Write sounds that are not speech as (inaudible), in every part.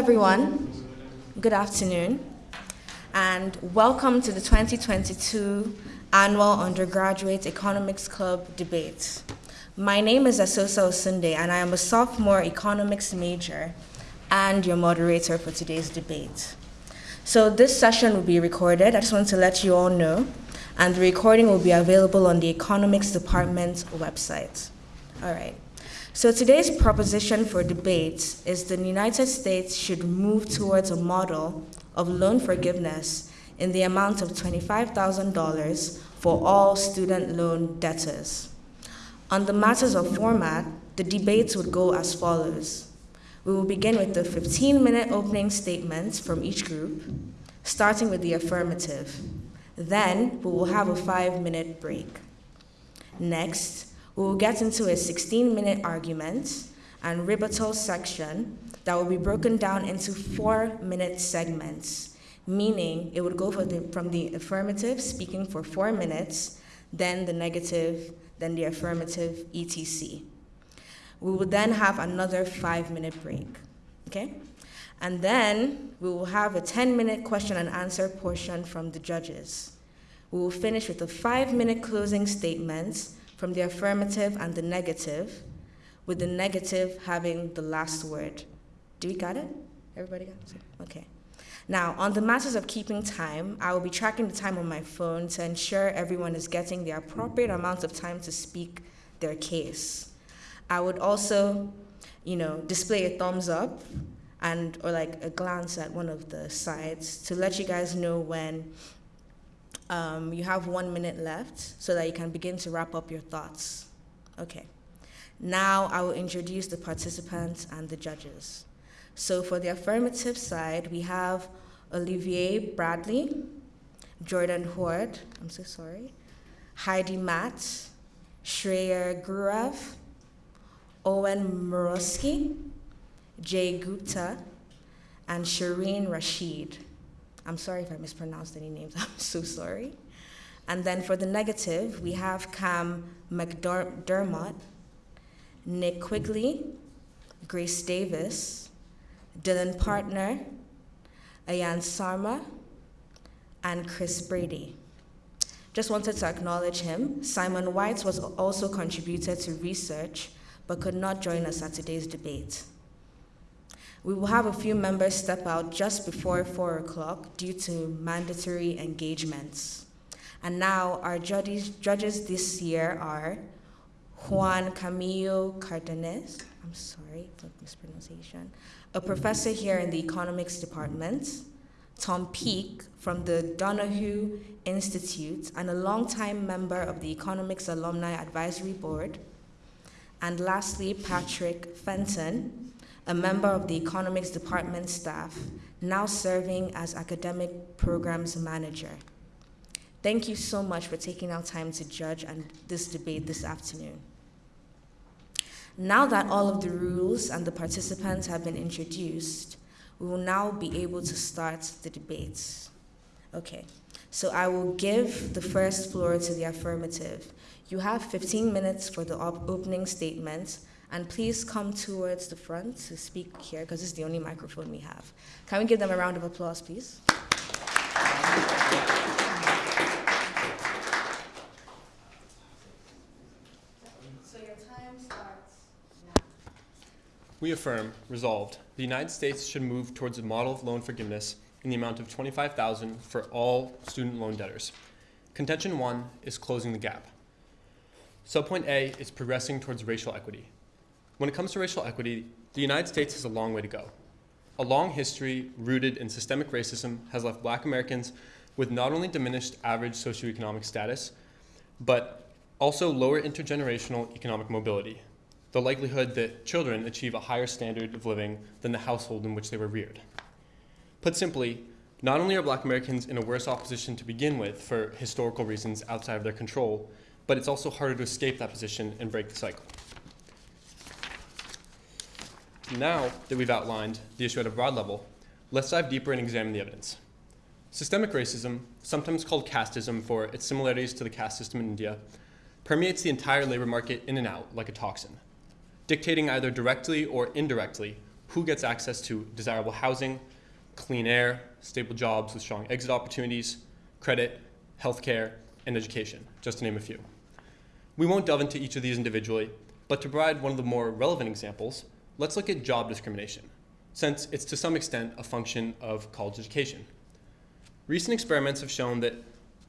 everyone. Good afternoon. And welcome to the 2022 Annual Undergraduate Economics Club Debate. My name is Asosa Osunde, and I am a sophomore economics major and your moderator for today's debate. So this session will be recorded. I just want to let you all know. And the recording will be available on the economics department website. All right. So today's proposition for debate is the United States should move towards a model of loan forgiveness in the amount of $25,000 for all student loan debtors. On the matters of format, the debates would go as follows. We will begin with the 15-minute opening statements from each group, starting with the affirmative. Then we will have a five-minute break. Next, we will get into a 16-minute argument and rebuttal section that will be broken down into four-minute segments, meaning it would go the, from the affirmative, speaking for four minutes, then the negative, then the affirmative, etc. We will then have another five-minute break, okay? And then we will have a 10-minute question and answer portion from the judges. We will finish with a five-minute closing statements from the affirmative and the negative, with the negative having the last word. Do we got it? Everybody got it? Okay. Now, on the matters of keeping time, I will be tracking the time on my phone to ensure everyone is getting the appropriate amount of time to speak their case. I would also, you know, display a thumbs up and or like a glance at one of the sides to let you guys know when um, you have one minute left so that you can begin to wrap up your thoughts. Okay. Now I will introduce the participants and the judges. So for the affirmative side, we have Olivier Bradley, Jordan Horde, I'm so sorry, Heidi Matt, Shreya Gurav, Owen Murowski, Jay Gupta, and Shireen Rashid. I'm sorry if I mispronounced any names, (laughs) I'm so sorry. And then for the negative, we have Cam McDermott, Nick Quigley, Grace Davis, Dylan Partner, Ayan Sarma, and Chris Brady. Just wanted to acknowledge him. Simon White was also contributed to research, but could not join us at today's debate. We will have a few members step out just before 4 o'clock due to mandatory engagements. And now our judges, judges this year are Juan Camilo Cardenas, I'm sorry for mispronunciation, a professor here in the economics department, Tom Peake from the Donahue Institute and a longtime member of the Economics Alumni Advisory Board, and lastly, Patrick Fenton, a member of the economics department staff, now serving as academic programs manager. Thank you so much for taking our time to judge and this debate this afternoon. Now that all of the rules and the participants have been introduced, we will now be able to start the debates. Okay, so I will give the first floor to the affirmative. You have 15 minutes for the op opening statements, and please come towards the front to speak here because this is the only microphone we have. Can we give them a round of applause, please? So your time starts now. We affirm, resolved, the United States should move towards a model of loan forgiveness in the amount of 25000 for all student loan debtors. Contention one is closing the gap. Subpoint A is progressing towards racial equity. When it comes to racial equity, the United States has a long way to go. A long history rooted in systemic racism has left black Americans with not only diminished average socioeconomic status, but also lower intergenerational economic mobility, the likelihood that children achieve a higher standard of living than the household in which they were reared. Put simply, not only are black Americans in a worse off position to begin with for historical reasons outside of their control, but it's also harder to escape that position and break the cycle. Now that we've outlined the issue at a broad level, let's dive deeper and examine the evidence. Systemic racism, sometimes called casteism for its similarities to the caste system in India, permeates the entire labor market in and out like a toxin, dictating either directly or indirectly who gets access to desirable housing, clean air, stable jobs with strong exit opportunities, credit, healthcare, and education, just to name a few. We won't delve into each of these individually, but to provide one of the more relevant examples, let's look at job discrimination, since it's to some extent a function of college education. Recent experiments have shown that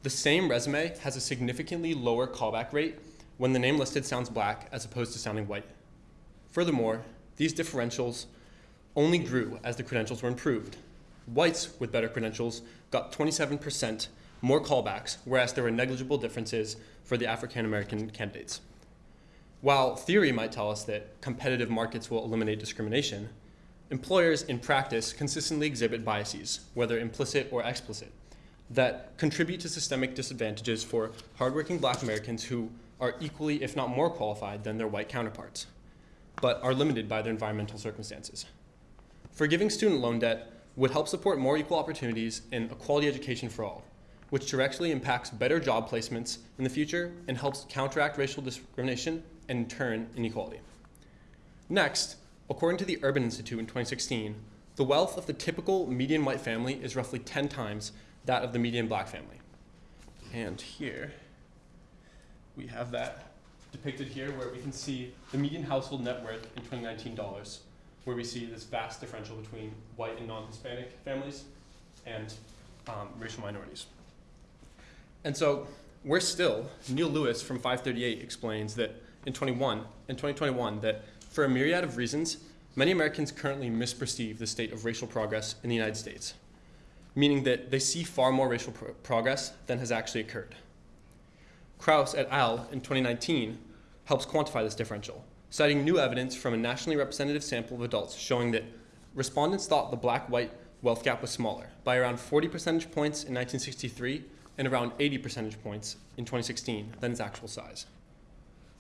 the same resume has a significantly lower callback rate when the name listed sounds black as opposed to sounding white. Furthermore, these differentials only grew as the credentials were improved. Whites with better credentials got 27% more callbacks, whereas there were negligible differences for the African American candidates. While theory might tell us that competitive markets will eliminate discrimination, employers in practice consistently exhibit biases, whether implicit or explicit, that contribute to systemic disadvantages for hardworking black Americans who are equally, if not more qualified than their white counterparts, but are limited by their environmental circumstances. Forgiving student loan debt would help support more equal opportunities and a quality education for all, which directly impacts better job placements in the future and helps counteract racial discrimination and in turn inequality. Next, according to the Urban Institute in 2016, the wealth of the typical median white family is roughly 10 times that of the median black family. And here, we have that depicted here where we can see the median household net worth in 2019 dollars, where we see this vast differential between white and non-Hispanic families and um, racial minorities. And so we're still, Neil Lewis from 538 explains that in 21, in 2021, that for a myriad of reasons, many Americans currently misperceive the state of racial progress in the United States, meaning that they see far more racial pro progress than has actually occurred. Kraus et al. in 2019 helps quantify this differential, citing new evidence from a nationally representative sample of adults showing that respondents thought the black-white wealth gap was smaller by around 40 percentage points in 1963 and around 80 percentage points in 2016 than its actual size.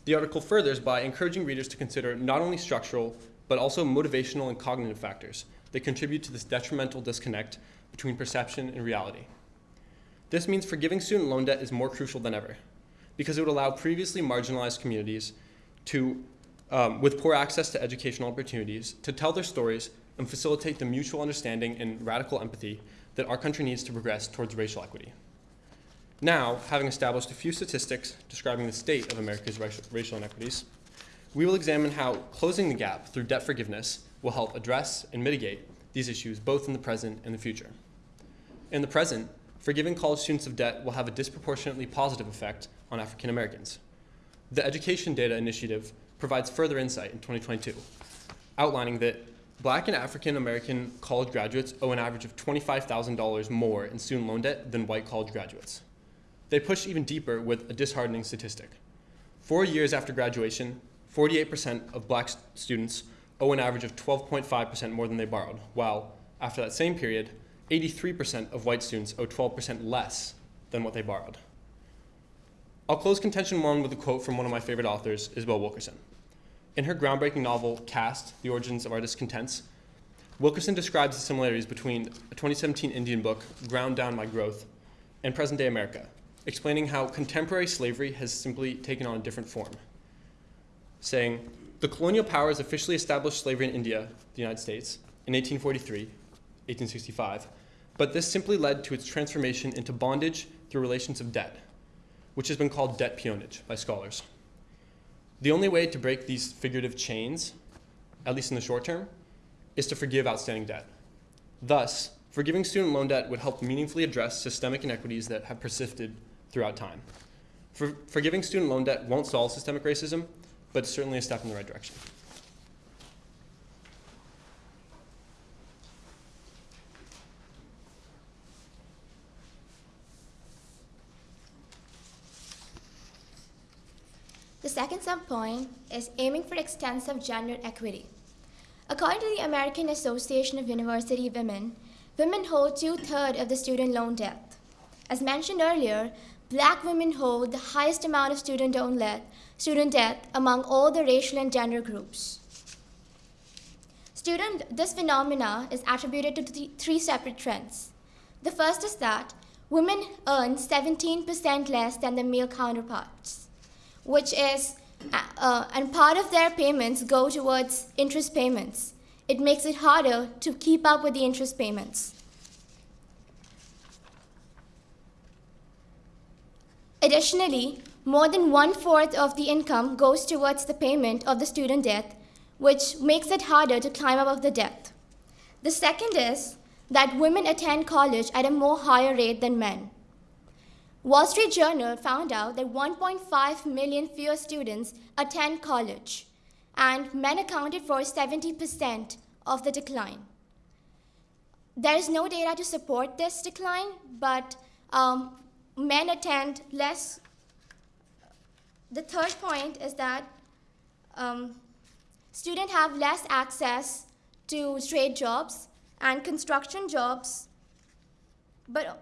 The article furthers by encouraging readers to consider not only structural, but also motivational and cognitive factors that contribute to this detrimental disconnect between perception and reality. This means forgiving student loan debt is more crucial than ever, because it would allow previously marginalized communities to, um, with poor access to educational opportunities to tell their stories and facilitate the mutual understanding and radical empathy that our country needs to progress towards racial equity. Now, having established a few statistics describing the state of America's racial inequities, we will examine how closing the gap through debt forgiveness will help address and mitigate these issues both in the present and the future. In the present, forgiving college students of debt will have a disproportionately positive effect on African Americans. The Education Data Initiative provides further insight in 2022, outlining that black and African American college graduates owe an average of $25,000 more in student loan debt than white college graduates. They push even deeper with a disheartening statistic. Four years after graduation, 48% of black students owe an average of 12.5% more than they borrowed, while after that same period, 83% of white students owe 12% less than what they borrowed. I'll close contention one with a quote from one of my favorite authors, Isabel Wilkerson. In her groundbreaking novel, Caste, The Origins of Our Discontents, Wilkerson describes the similarities between a 2017 Indian book, Ground Down by Growth, and present-day America, explaining how contemporary slavery has simply taken on a different form, saying, the colonial powers officially established slavery in India, the United States, in 1843, 1865, but this simply led to its transformation into bondage through relations of debt, which has been called debt peonage by scholars. The only way to break these figurative chains, at least in the short term, is to forgive outstanding debt. Thus, forgiving student loan debt would help meaningfully address systemic inequities that have persisted throughout time. For, forgiving student loan debt won't solve systemic racism, but it's certainly a step in the right direction. The second subpoint is aiming for extensive gender equity. According to the American Association of University Women, women hold two-thirds of the student loan debt. As mentioned earlier, black women hold the highest amount of student, debt, student debt among all the racial and gender groups. Student, this phenomena is attributed to th three separate trends. The first is that women earn 17% less than their male counterparts, which is, uh, uh, and part of their payments go towards interest payments. It makes it harder to keep up with the interest payments. Additionally, more than one fourth of the income goes towards the payment of the student debt, which makes it harder to climb above the debt. The second is that women attend college at a more higher rate than men. Wall Street Journal found out that 1.5 million fewer students attend college, and men accounted for 70% of the decline. There is no data to support this decline, but um, men attend less. The third point is that um, students have less access to trade jobs and construction jobs, but uh,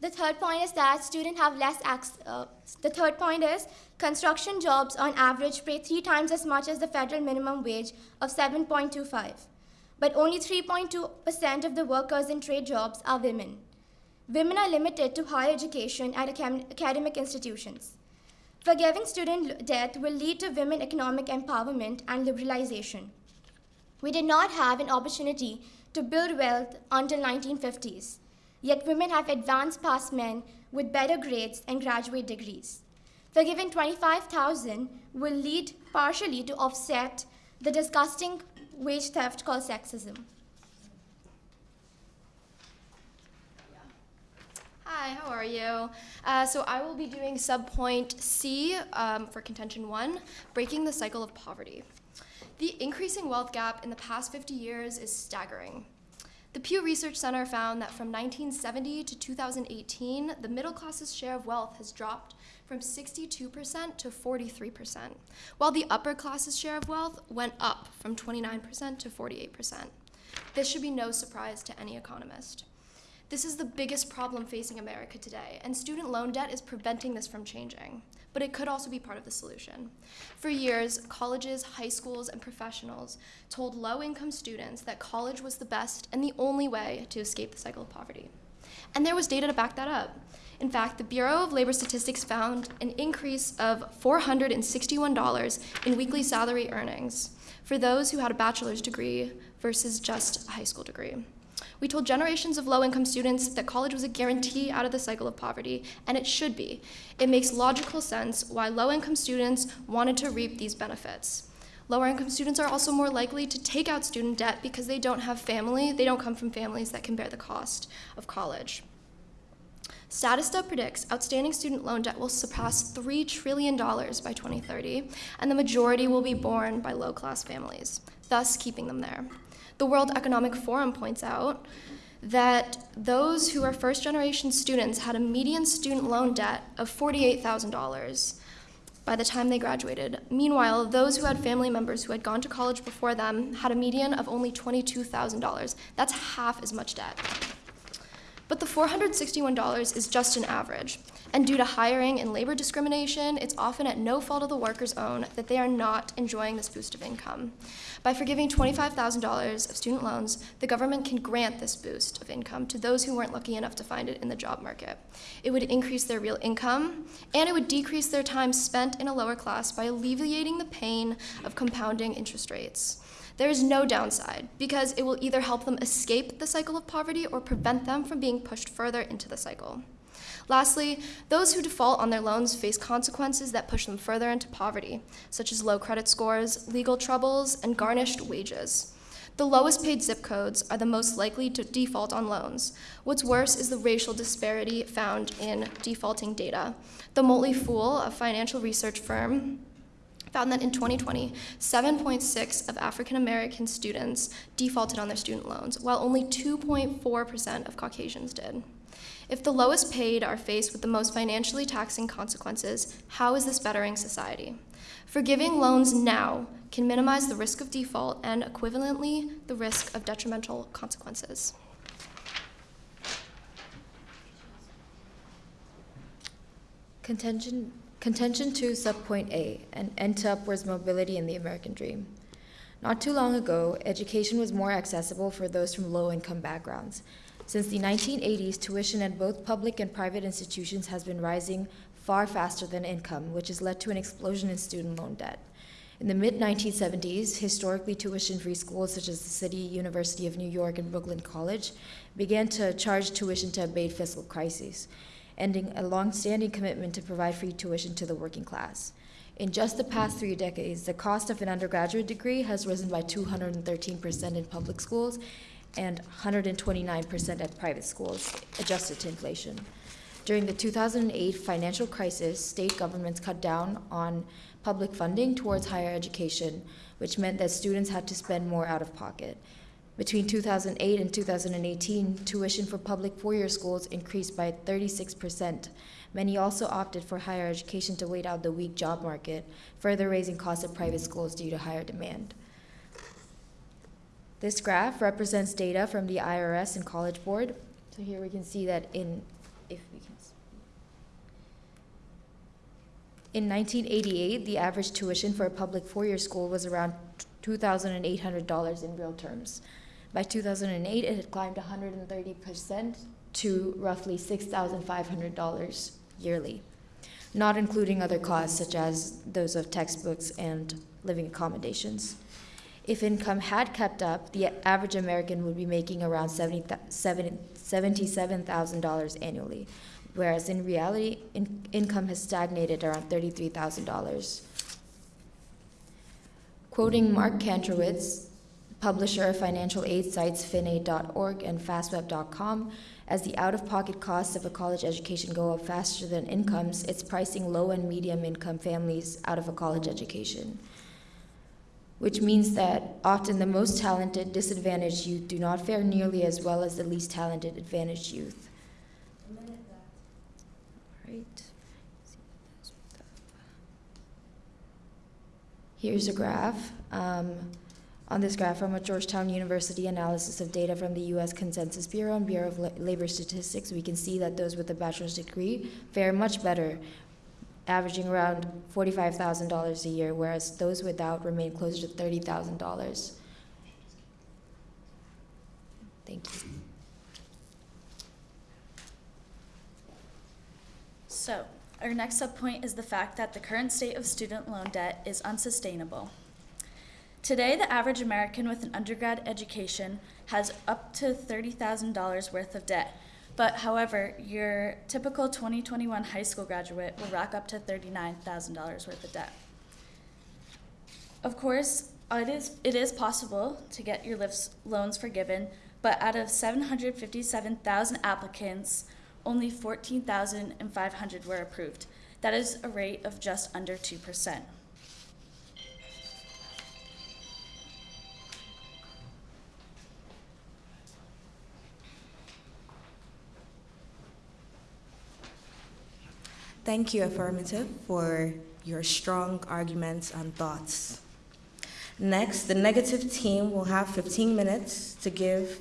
the third point is that students have less access. Uh, the third point is construction jobs on average pay three times as much as the federal minimum wage of 7.25. But only 3.2% of the workers in trade jobs are women. Women are limited to higher education at academic institutions. Forgiving student debt will lead to women economic empowerment and liberalization. We did not have an opportunity to build wealth until 1950s. Yet women have advanced past men with better grades and graduate degrees. Forgiving 25,000 will lead partially to offset the disgusting wage theft called sexism. You? Uh, so I will be doing subpoint C um, for contention one, breaking the cycle of poverty. The increasing wealth gap in the past 50 years is staggering. The Pew Research Center found that from 1970 to 2018, the middle class's share of wealth has dropped from 62% to 43%, while the upper class's share of wealth went up from 29% to 48%. This should be no surprise to any economist. This is the biggest problem facing America today, and student loan debt is preventing this from changing. But it could also be part of the solution. For years, colleges, high schools, and professionals told low income students that college was the best and the only way to escape the cycle of poverty. And there was data to back that up. In fact, the Bureau of Labor Statistics found an increase of $461 in weekly salary earnings for those who had a bachelor's degree versus just a high school degree. We told generations of low income students that college was a guarantee out of the cycle of poverty, and it should be. It makes logical sense why low income students wanted to reap these benefits. Lower income students are also more likely to take out student debt because they don't have family, they don't come from families that can bear the cost of college. Statista predicts outstanding student loan debt will surpass $3 trillion by 2030, and the majority will be borne by low class families, thus keeping them there. The World Economic Forum points out that those who are first generation students had a median student loan debt of $48,000 by the time they graduated. Meanwhile, those who had family members who had gone to college before them had a median of only $22,000. That's half as much debt. But the $461 is just an average. And due to hiring and labor discrimination, it's often at no fault of the worker's own that they are not enjoying this boost of income. By forgiving $25,000 of student loans, the government can grant this boost of income to those who weren't lucky enough to find it in the job market. It would increase their real income, and it would decrease their time spent in a lower class by alleviating the pain of compounding interest rates. There is no downside because it will either help them escape the cycle of poverty or prevent them from being pushed further into the cycle. Lastly, those who default on their loans face consequences that push them further into poverty, such as low credit scores, legal troubles, and garnished wages. The lowest paid zip codes are the most likely to default on loans. What's worse is the racial disparity found in defaulting data. The Motley Fool, a financial research firm, found that in 2020, 7.6 of African American students defaulted on their student loans, while only 2.4% of Caucasians did. If the lowest paid are faced with the most financially taxing consequences, how is this bettering society? Forgiving loans now can minimize the risk of default and equivalently the risk of detrimental consequences. Contention, contention 2, subpoint A, and end to upwards mobility in the American dream. Not too long ago, education was more accessible for those from low income backgrounds. Since the 1980s, tuition at both public and private institutions has been rising far faster than income, which has led to an explosion in student loan debt. In the mid 1970s, historically tuition free schools such as the City University of New York and Brooklyn College began to charge tuition to abate fiscal crises, ending a long standing commitment to provide free tuition to the working class. In just the past three decades, the cost of an undergraduate degree has risen by 213% in public schools and 129% at private schools, adjusted to inflation. During the 2008 financial crisis, state governments cut down on public funding towards higher education, which meant that students had to spend more out of pocket. Between 2008 and 2018, tuition for public four year schools increased by 36%. Many also opted for higher education to wait out the weak job market, further raising costs of private schools due to higher demand. This graph represents data from the IRS and College Board. So here we can see that in, if we can. s- In 1988, the average tuition for a public four-year school was around $2,800 in real terms. By 2008, it had climbed 130% to roughly $6,500 yearly, not including other costs such as those of textbooks and living accommodations. If income had kept up, the average American would be making around $70 70 $77,000 annually, whereas in reality, in, income has stagnated around $33,000. Quoting Mark Kantrowitz, publisher of financial aid sites finaid.org and fastweb.com, as the out of pocket costs of a college education go up faster than incomes, it's pricing low and medium income families out of a college education. Which means that often the most talented, disadvantaged youth do not fare nearly as well as the least talented, advantaged youth. Right. Here's a graph. Um, on this graph from a Georgetown University analysis of data from the U.S. Consensus Bureau and Bureau of La- Labor Statistics, we can see that those with a bachelor's degree fare much better, averaging around $45,000 a year, whereas those without remain closer to $30,000. Thank you. So, our next subpoint is the fact that the current state of student loan debt is unsustainable. Today, the average American with an undergrad education has up to $30,000 worth of debt. But however, your typical 2021 high school graduate will rack up to $39,000 worth of debt. Of course, it is, it is possible to get your lifts, loans forgiven, but out of 757,000 applicants, only 14,500 were approved. That is a rate of just under 2%. Thank you, Affirmative, for your strong arguments and thoughts. Next, the negative team will have 15 minutes to give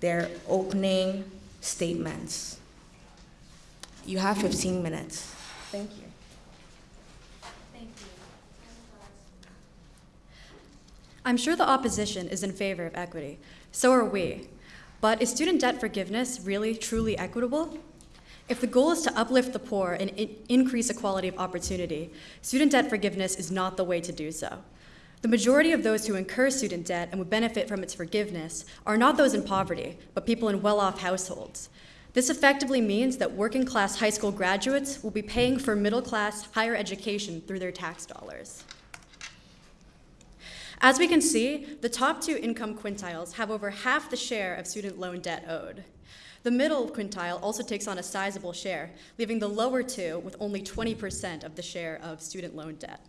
their opening statements. You have 15 minutes. Thank you. Thank you. I'm sure the opposition is in favor of equity. So are we. But is student debt forgiveness really truly equitable? If the goal is to uplift the poor and in- increase equality of opportunity, student debt forgiveness is not the way to do so. The majority of those who incur student debt and would benefit from its forgiveness are not those in poverty, but people in well off households. This effectively means that working class high school graduates will be paying for middle class higher education through their tax dollars. As we can see, the top two income quintiles have over half the share of student loan debt owed. The middle quintile also takes on a sizable share, leaving the lower two with only 20% of the share of student loan debt.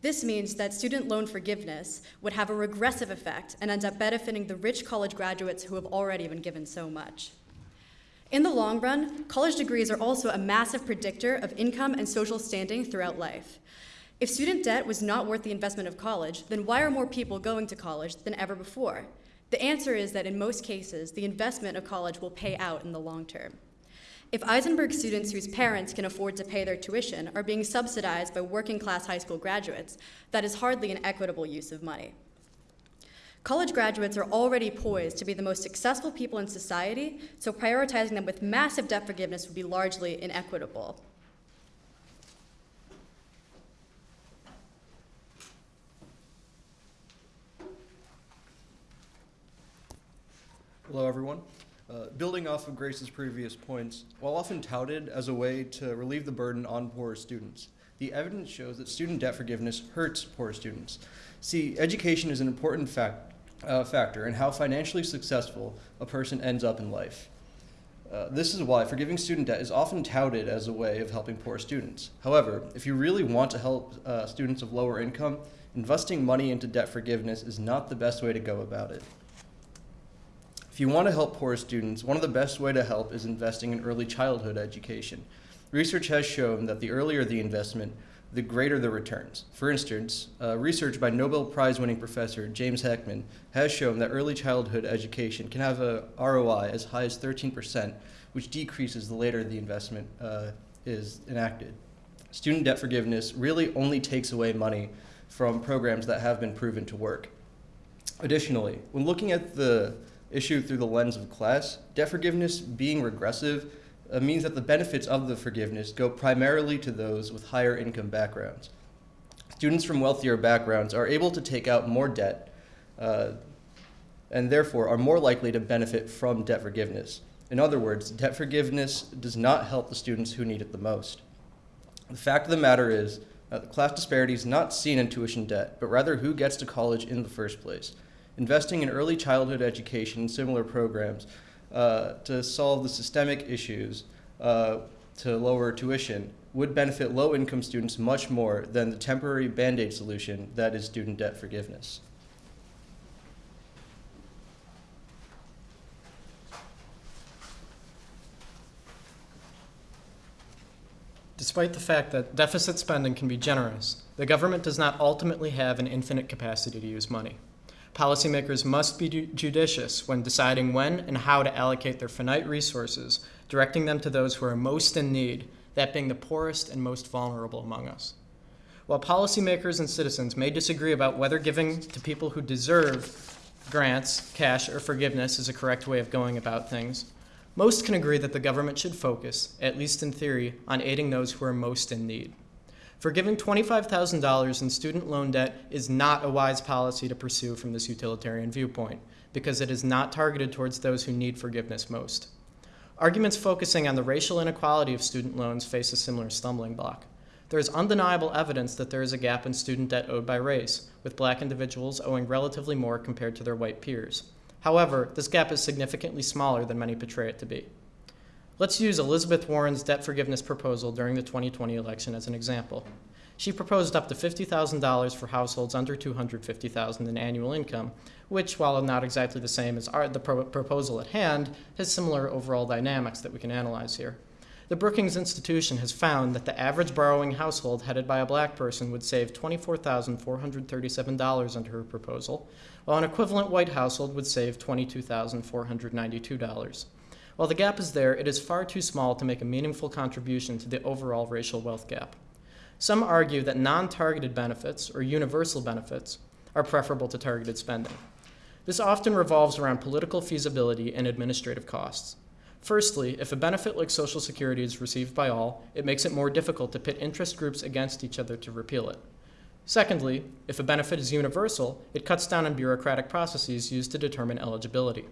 This means that student loan forgiveness would have a regressive effect and ends up benefiting the rich college graduates who have already been given so much. In the long run, college degrees are also a massive predictor of income and social standing throughout life. If student debt was not worth the investment of college, then why are more people going to college than ever before? The answer is that in most cases, the investment of college will pay out in the long term. If Eisenberg students whose parents can afford to pay their tuition are being subsidized by working class high school graduates, that is hardly an equitable use of money. College graduates are already poised to be the most successful people in society, so prioritizing them with massive debt forgiveness would be largely inequitable. Hello, everyone. Uh, building off of Grace's previous points, while often touted as a way to relieve the burden on poorer students, the evidence shows that student debt forgiveness hurts poor students. See, education is an important fact, uh, factor in how financially successful a person ends up in life. Uh, this is why forgiving student debt is often touted as a way of helping poor students. However, if you really want to help uh, students of lower income, investing money into debt forgiveness is not the best way to go about it. If you want to help poor students, one of the best way to help is investing in early childhood education. Research has shown that the earlier the investment, the greater the returns. For instance, uh, research by Nobel Prize winning professor James Heckman has shown that early childhood education can have a ROI as high as 13%, which decreases the later the investment uh, is enacted. Student debt forgiveness really only takes away money from programs that have been proven to work. Additionally, when looking at the issue through the lens of class, debt forgiveness being regressive uh, means that the benefits of the forgiveness go primarily to those with higher income backgrounds. Students from wealthier backgrounds are able to take out more debt uh, and therefore are more likely to benefit from debt forgiveness. In other words, debt forgiveness does not help the students who need it the most. The fact of the matter is the class disparity is not seen in tuition debt, but rather who gets to college in the first place. Investing in early childhood education and similar programs uh, to solve the systemic issues uh, to lower tuition would benefit low income students much more than the temporary band aid solution that is student debt forgiveness. Despite the fact that deficit spending can be generous, the government does not ultimately have an infinite capacity to use money. Policymakers must be judicious when deciding when and how to allocate their finite resources, directing them to those who are most in need, that being the poorest and most vulnerable among us. While policymakers and citizens may disagree about whether giving to people who deserve grants, cash, or forgiveness is a correct way of going about things, most can agree that the government should focus, at least in theory, on aiding those who are most in need. Forgiving $25,000 in student loan debt is not a wise policy to pursue from this utilitarian viewpoint, because it is not targeted towards those who need forgiveness most. Arguments focusing on the racial inequality of student loans face a similar stumbling block. There is undeniable evidence that there is a gap in student debt owed by race, with black individuals owing relatively more compared to their white peers. However, this gap is significantly smaller than many portray it to be. Let's use Elizabeth Warren's debt forgiveness proposal during the 2020 election as an example. She proposed up to $50,000 for households under $250,000 in annual income, which, while not exactly the same as our, the pro proposal at hand, has similar overall dynamics that we can analyze here. The Brookings Institution has found that the average borrowing household headed by a black person would save $24,437 under her proposal, while an equivalent white household would save $22,492. While the gap is there, it is far too small to make a meaningful contribution to the overall racial wealth gap. Some argue that non-targeted benefits, or universal benefits, are preferable to targeted spending. This often revolves around political feasibility and administrative costs. Firstly, if a benefit like Social Security is received by all, it makes it more difficult to pit interest groups against each other to repeal it. Secondly, if a benefit is universal, it cuts down on bureaucratic processes used to determine eligibility.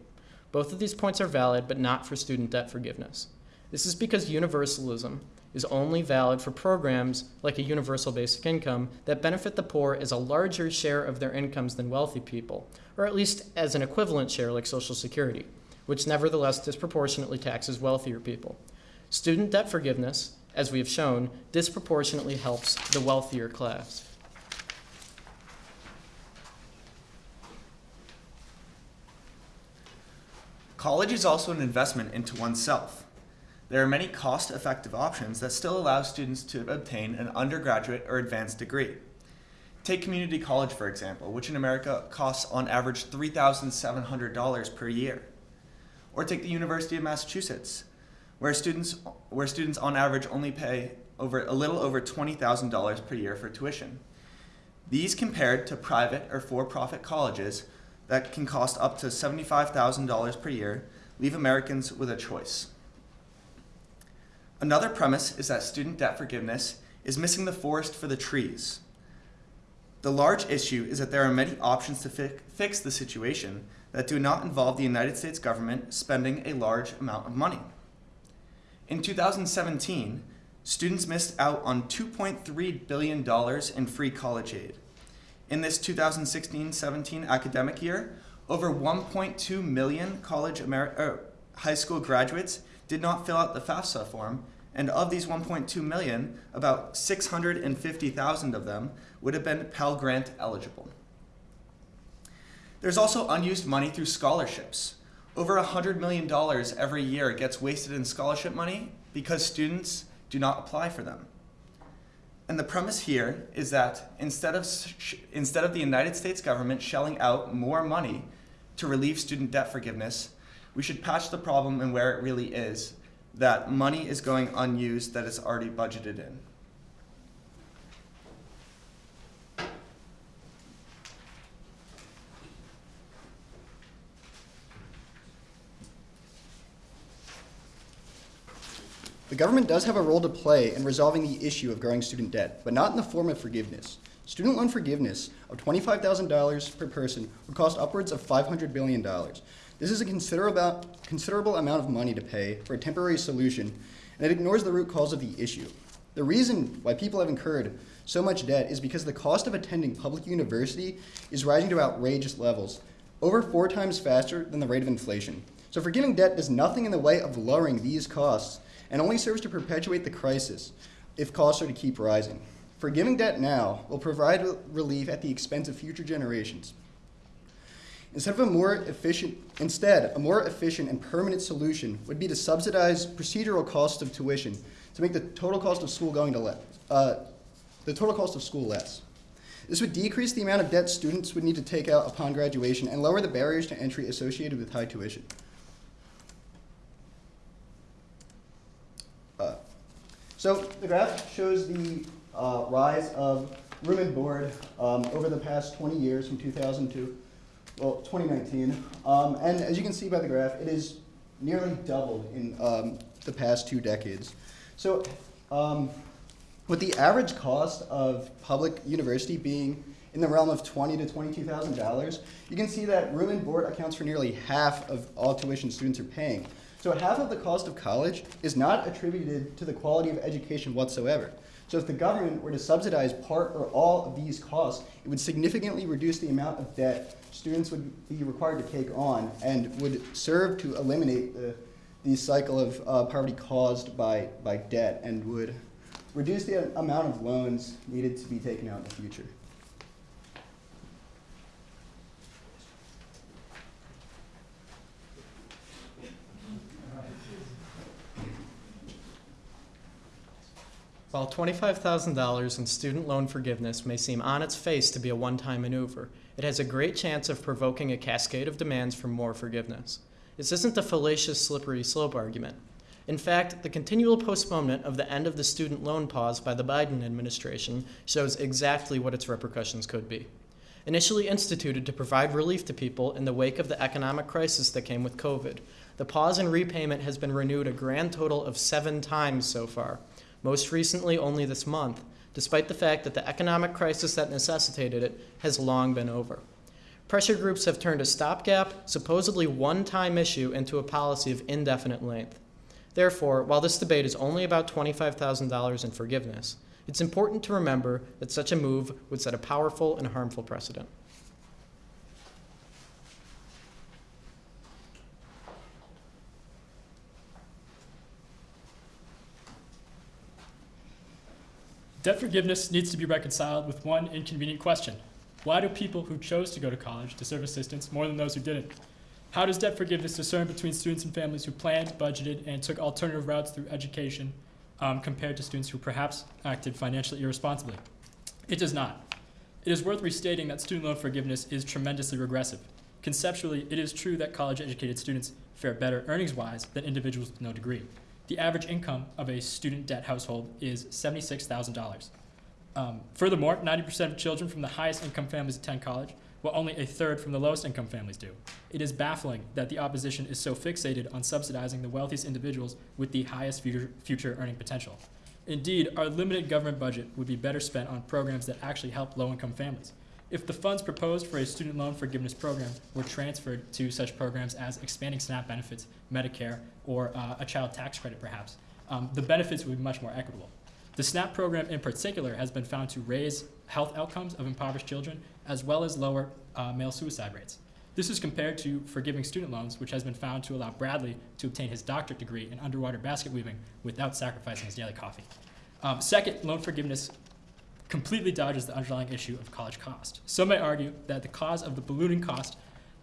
Both of these points are valid, but not for student debt forgiveness. This is because universalism is only valid for programs like a universal basic income that benefit the poor as a larger share of their incomes than wealthy people, or at least as an equivalent share like Social Security, which nevertheless disproportionately taxes wealthier people. Student debt forgiveness, as we have shown, disproportionately helps the wealthier class. College is also an investment into oneself. There are many cost-effective options that still allow students to obtain an undergraduate or advanced degree. Take community college, for example, which in America costs on average $3,700 per year. Or take the University of Massachusetts, where students, where students on average only pay over a little over $20,000 per year for tuition. These compared to private or for-profit colleges that can cost up to $75,000 per year leave Americans with a choice. Another premise is that student debt forgiveness is missing the forest for the trees. The large issue is that there are many options to fi fix the situation that do not involve the United States government spending a large amount of money. In 2017, students missed out on $2.3 billion in free college aid. In this 2016-17 academic year, over 1.2 million college Amer- er, high school graduates did not fill out the FAFSA form, and of these 1.2 million, about 650,000 of them would have been Pell Grant eligible. There's also unused money through scholarships. Over $100 million every year gets wasted in scholarship money because students do not apply for them. And the premise here is that instead of, instead of the United States government shelling out more money to relieve student debt forgiveness, we should patch the problem and where it really is that money is going unused that is already budgeted in. The government does have a role to play in resolving the issue of growing student debt, but not in the form of forgiveness. Student loan forgiveness of $25,000 per person would cost upwards of $500 billion. This is a considerable, considerable amount of money to pay for a temporary solution, and it ignores the root cause of the issue. The reason why people have incurred so much debt is because the cost of attending public university is rising to outrageous levels, over four times faster than the rate of inflation. So forgiving debt does nothing in the way of lowering these costs and only serves to perpetuate the crisis if costs are to keep rising. Forgiving debt now will provide relief at the expense of future generations. Instead of a more efficient, instead, a more efficient and permanent solution would be to subsidize procedural costs of tuition to make the total cost of school going to le- uh, the total cost of school less. This would decrease the amount of debt students would need to take out upon graduation and lower the barriers to entry associated with high tuition. So the graph shows the uh, rise of room and board um, over the past 20 years from 2000 to well 2019, um, and as you can see by the graph, it is nearly doubled in um, the past two decades. So um, with the average cost of public university being in the realm of twenty to twenty-two thousand dollars, you can see that room and board accounts for nearly half of all tuition students are paying. So half of the cost of college is not attributed to the quality of education whatsoever. So if the government were to subsidize part or all of these costs, it would significantly reduce the amount of debt students would be required to take on and would serve to eliminate the, the cycle of uh, poverty caused by, by debt and would reduce the amount of loans needed to be taken out in the future. While $25,000 in student loan forgiveness may seem on its face to be a one time maneuver, it has a great chance of provoking a cascade of demands for more forgiveness. This isn't the fallacious, slippery slope argument. In fact, the continual postponement of the end of the student loan pause by the Biden administration shows exactly what its repercussions could be. Initially instituted to provide relief to people in the wake of the economic crisis that came with COVID, the pause in repayment has been renewed a grand total of seven times so far, most recently only this month, despite the fact that the economic crisis that necessitated it has long been over. Pressure groups have turned a stopgap, supposedly one time issue into a policy of indefinite length. Therefore, while this debate is only about $25,000 in forgiveness, it's important to remember that such a move would set a powerful and harmful precedent. Debt forgiveness needs to be reconciled with one inconvenient question. Why do people who chose to go to college deserve assistance more than those who didn't? How does debt forgiveness discern between students and families who planned, budgeted, and took alternative routes through education um, compared to students who perhaps acted financially irresponsibly? It does not. It is worth restating that student loan forgiveness is tremendously regressive. Conceptually, it is true that college educated students fare better earnings wise than individuals with no degree. The average income of a student debt household is $76,000. Um, furthermore, 90% of children from the highest income families attend college, while only a third from the lowest income families do. It is baffling that the opposition is so fixated on subsidizing the wealthiest individuals with the highest future, future earning potential. Indeed, our limited government budget would be better spent on programs that actually help low income families. If the funds proposed for a student loan forgiveness program were transferred to such programs as expanding SNAP benefits, Medicare, or uh, a child tax credit perhaps, um, the benefits would be much more equitable. The SNAP program in particular has been found to raise health outcomes of impoverished children as well as lower uh, male suicide rates. This is compared to forgiving student loans, which has been found to allow Bradley to obtain his doctorate degree in underwater basket weaving without sacrificing his daily coffee. Um, second, loan forgiveness completely dodges the underlying issue of college cost. Some may argue that the cause of the ballooning cost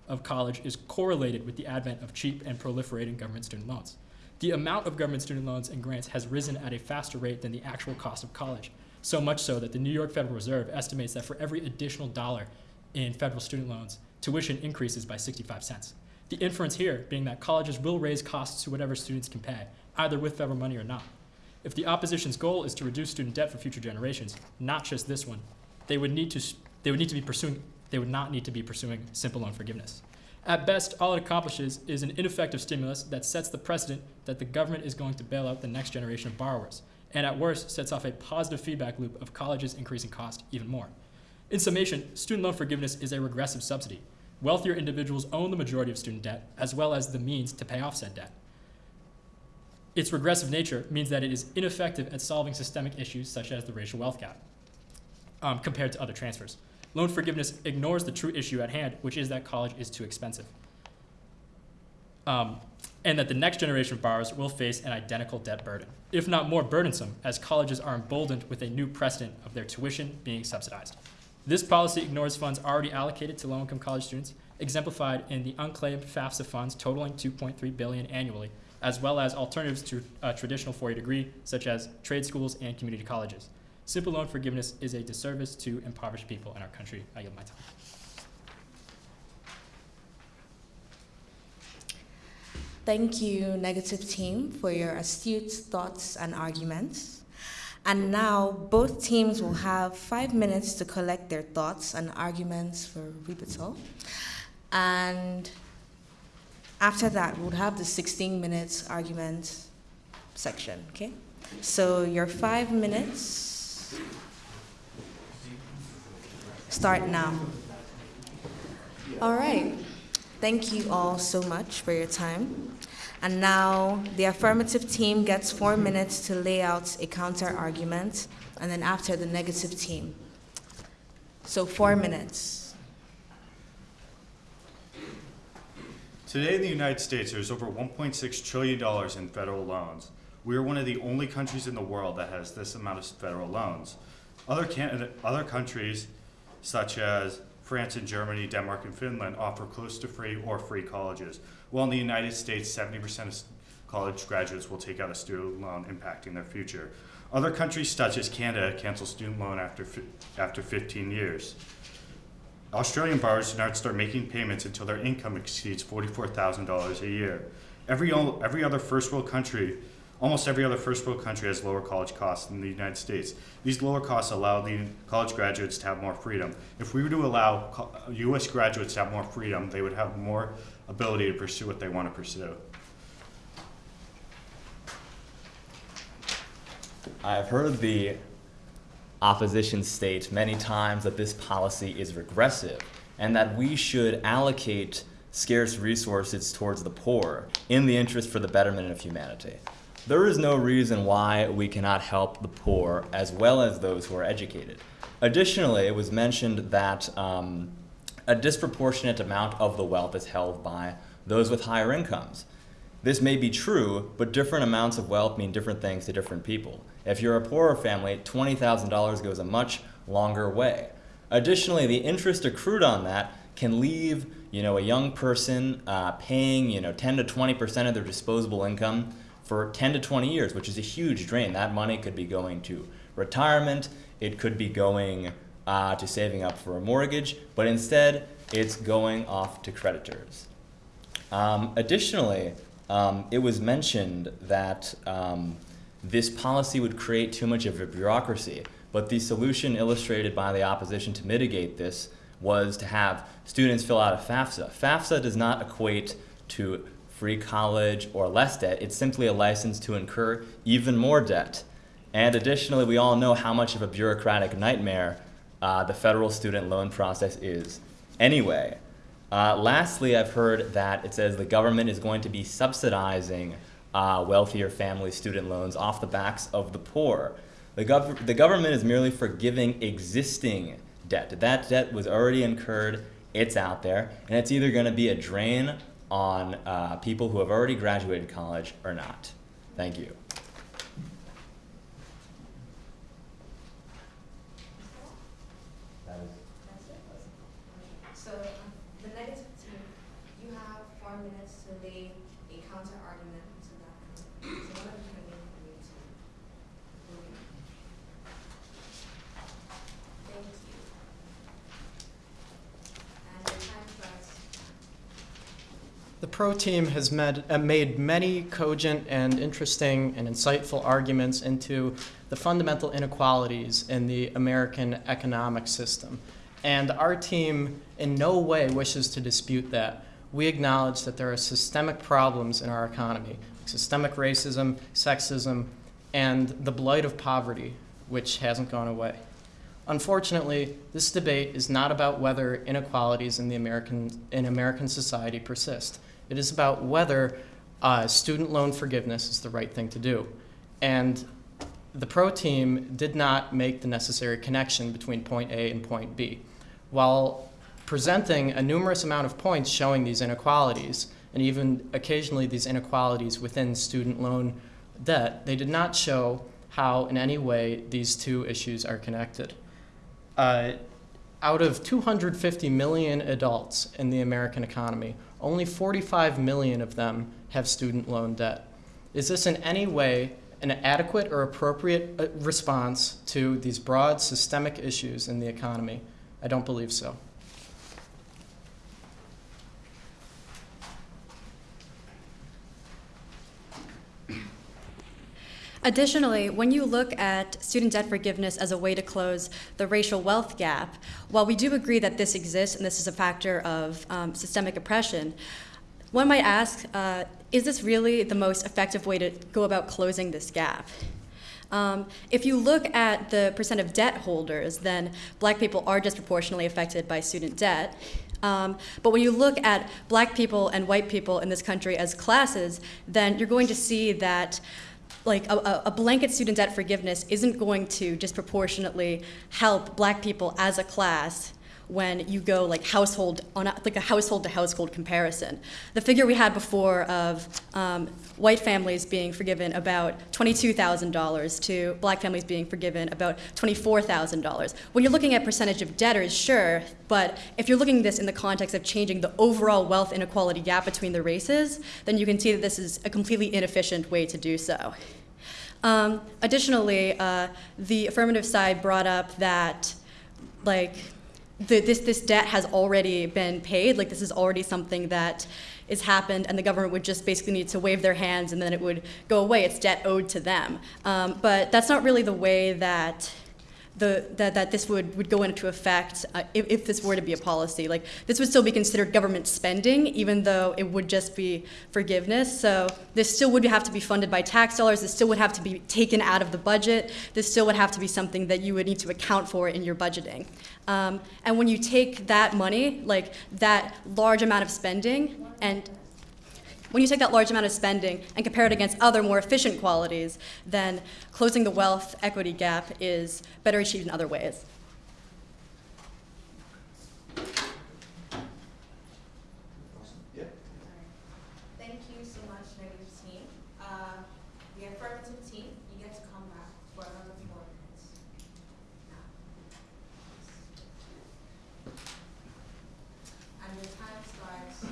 of college is correlated with the advent of cheap and proliferating government student loans. The amount of government student loans and grants has risen at a faster rate than the actual cost of college, so much so that the New York Federal Reserve estimates that for every additional dollar in federal student loans, tuition increases by 65 cents. The inference here being that colleges will raise costs to whatever students can pay, either with federal money or not. If the opposition's goal is to reduce student debt for future generations, not just this one, they would need to, they would need to be pursuing, they would not need to be pursuing simple loan forgiveness. At best, all it accomplishes is an ineffective stimulus that sets the precedent that the government is going to bail out the next generation of borrowers, and at worst, sets off a positive feedback loop of colleges increasing cost even more. In summation, student loan forgiveness is a regressive subsidy. Wealthier individuals own the majority of student debt, as well as the means to pay off said debt. Its regressive nature means that it is ineffective at solving systemic issues such as the racial wealth gap um, compared to other transfers. Loan forgiveness ignores the true issue at hand, which is that college is too expensive. Um, and that the next generation of borrowers will face an identical debt burden, if not more burdensome, as colleges are emboldened with a new precedent of their tuition being subsidized. This policy ignores funds already allocated to low-income college students, exemplified in the unclaimed FAFSA funds totaling 2.3 billion annually, as well as alternatives to uh, a traditional four-year degree, such as trade schools and community colleges. Simple loan forgiveness is a disservice to impoverished people in our country. I yield my time. Thank you, negative team, for your astute thoughts and arguments. And now both teams will have five minutes to collect their thoughts and arguments for rebuttal. And after that, we'll have the 16 minutes argument section, okay? So your five minutes start now. All right. Thank you all so much for your time. And now the affirmative team gets four minutes to lay out a counter argument, and then after the negative team. So four minutes. Today in the United States, there's over $1.6 trillion in federal loans. We are one of the only countries in the world that has this amount of federal loans. Other, can- other countries, such as France and Germany, Denmark and Finland, offer close to free or free colleges. While in the United States, 70% of college graduates will take out a student loan, impacting their future. Other countries, such as Canada, cancel student loan after, after 15 years. Australian borrowers do not start making payments until their income exceeds $44,000 a year. Every, every other first world country, almost every other first world country has lower college costs than the United States. These lower costs allow the college graduates to have more freedom. If we were to allow US graduates to have more freedom, they would have more ability to pursue what they want to pursue. I've heard the opposition states many times that this policy is regressive and that we should allocate scarce resources towards the poor in the interest for the betterment of humanity. There is no reason why we cannot help the poor as well as those who are educated. Additionally, it was mentioned that um, a disproportionate amount of the wealth is held by those with higher incomes. This may be true, but different amounts of wealth mean different things to different people. If you're a poorer family, $20,000 goes a much longer way. Additionally, the interest accrued on that can leave you know, a young person uh, paying you know, 10 to 20% of their disposable income for 10 to 20 years, which is a huge drain. That money could be going to retirement, it could be going uh, to saving up for a mortgage, but instead it's going off to creditors. Um, additionally, um, it was mentioned that um, this policy would create too much of a bureaucracy, but the solution illustrated by the opposition to mitigate this was to have students fill out a FAFSA. FAFSA does not equate to free college or less debt, it's simply a license to incur even more debt. And additionally, we all know how much of a bureaucratic nightmare uh, the federal student loan process is. Anyway, uh, lastly, I've heard that it says the government is going to be subsidizing uh, wealthier family student loans off the backs of the poor. The, gov- the government is merely forgiving existing debt. That debt was already incurred, it's out there, and it's either going to be a drain on uh, people who have already graduated college or not. Thank you. So the negative team, you have four minutes to lay a counter argument to that. So what are you going to do for me to? Thank you. And your time starts. The pro team has med, uh, made many cogent and interesting and insightful arguments into the fundamental inequalities in the American economic system. And our team in no way wishes to dispute that. We acknowledge that there are systemic problems in our economy systemic racism, sexism, and the blight of poverty, which hasn't gone away. Unfortunately, this debate is not about whether inequalities in, the American, in American society persist. It is about whether uh, student loan forgiveness is the right thing to do. And the pro team did not make the necessary connection between point A and point B. While presenting a numerous amount of points showing these inequalities, and even occasionally these inequalities within student loan debt, they did not show how, in any way, these two issues are connected. Uh, out of 250 million adults in the American economy, only 45 million of them have student loan debt. Is this in any way an adequate or appropriate uh, response to these broad systemic issues in the economy? I don't believe so. Additionally, when you look at student debt forgiveness as a way to close the racial wealth gap, while we do agree that this exists and this is a factor of um, systemic oppression, one might ask, uh, is this really the most effective way to go about closing this gap? Um, if you look at the percent of debt holders, then black people are disproportionately affected by student debt. Um, but when you look at black people and white people in this country as classes, then you're going to see that like a, a, blanket student debt forgiveness isn't going to disproportionately help black people as a class when you go like household on a, like a household to household comparison. The figure we had before of um, white families being forgiven about $22,000 to black families being forgiven about $24,000. When you're looking at percentage of debtors, sure, but if you're looking at this in the context of changing the overall wealth inequality gap between the races, then you can see that this is a completely inefficient way to do so. Um, additionally, uh, the affirmative side brought up that like the, this, this debt has already been paid, like this is already something that is happened and the government would just basically need to wave their hands and then it would go away. It's debt owed to them. Um, but that's not really the way that the, that, that this would, would go into effect uh, if, if this were to be a policy. Like this would still be considered government spending, even though it would just be forgiveness. So this still would have to be funded by tax dollars. This still would have to be taken out of the budget. This still would have to be something that you would need to account for in your budgeting. Um, and when you take that money, like that large amount of spending, and when you take that large amount of spending and compare it against other more efficient qualities, then closing the wealth equity gap is better achieved in other ways. Thank you so much, negative team. Uh, the affirmative team, you get to come back for another four minutes. Now. And your time starts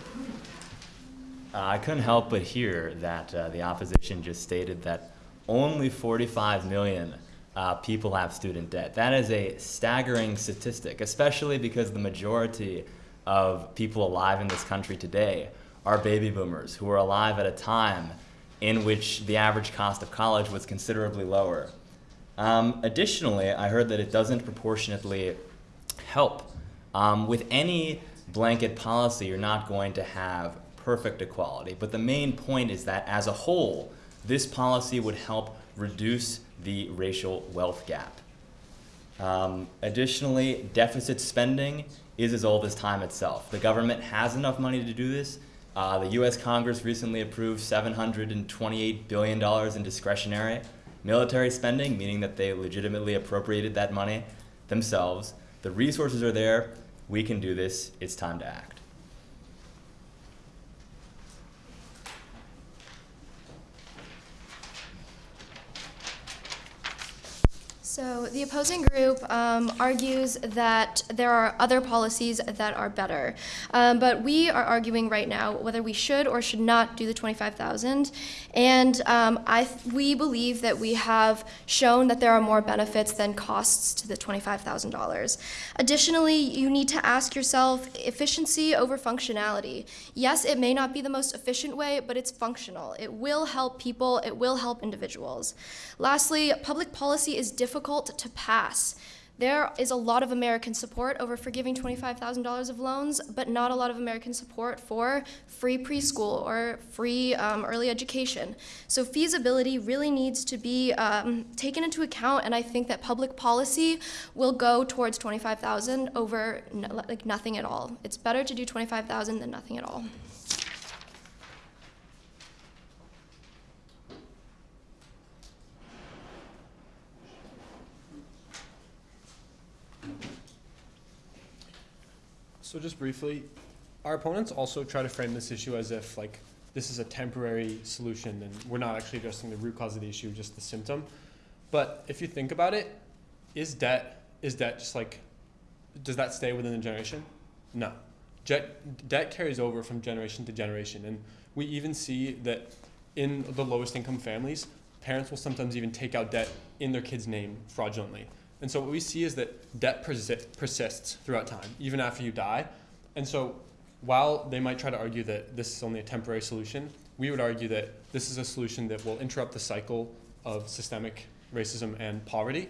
Uh, I couldn't help but hear that uh, the opposition just stated that only 45 million uh, people have student debt. That is a staggering statistic, especially because the majority of people alive in this country today are baby boomers who are alive at a time in which the average cost of college was considerably lower. Um, additionally, I heard that it doesn't proportionately help. Um, with any blanket policy, you're not going to have perfect equality. But the main point is that as a whole, this policy would help reduce the racial wealth gap. Um, additionally, deficit spending is as old as time itself. The government has enough money to do this. Uh, the U.S. Congress recently approved $728 billion in discretionary military spending, meaning that they legitimately appropriated that money themselves. The resources are there. We can do this. It's time to act. So the opposing group um, argues that there are other policies that are better, um, but we are arguing right now whether we should or should not do the 25,000. And um, I we believe that we have shown that there are more benefits than costs to the $25,000. Additionally, you need to ask yourself efficiency over functionality. Yes, it may not be the most efficient way, but it's functional. It will help people. It will help individuals. Lastly, public policy is difficult to pass. There is a lot of American support over forgiving $25,000 of loans, but not a lot of American support for free preschool or free um, early education. So feasibility really needs to be um, taken into account, and I think that public policy will go towards 25,000 over like nothing at all. It's better to do 25,000 than nothing at all. So just briefly, our opponents also try to frame this issue as if like this is a temporary solution and we're not actually addressing the root cause of the issue, just the symptom. But if you think about it, is debt is debt just like does that stay within the generation? No. Jet, debt carries over from generation to generation and we even see that in the lowest income families, parents will sometimes even take out debt in their kid's name fraudulently. And so what we see is that debt persi- persists throughout time, even after you die. And so while they might try to argue that this is only a temporary solution, we would argue that this is a solution that will interrupt the cycle of systemic racism and poverty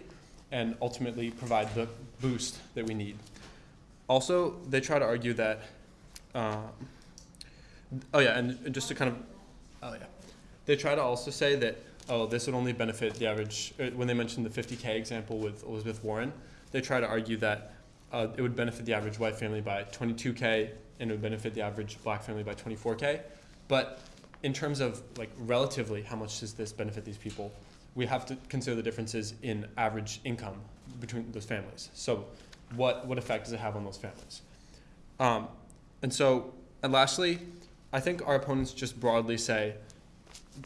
and ultimately provide the boost that we need. Also, they try to argue that, um, oh yeah, and just to kind of, oh yeah, they try to also say that oh, this would only benefit the average, uh, when they mentioned the 50K example with Elizabeth Warren, they try to argue that uh, it would benefit the average white family by 22K and it would benefit the average black family by 24K. But in terms of like relatively, how much does this benefit these people? We have to consider the differences in average income between those families. So what, what effect does it have on those families? Um, and so, and lastly, I think our opponents just broadly say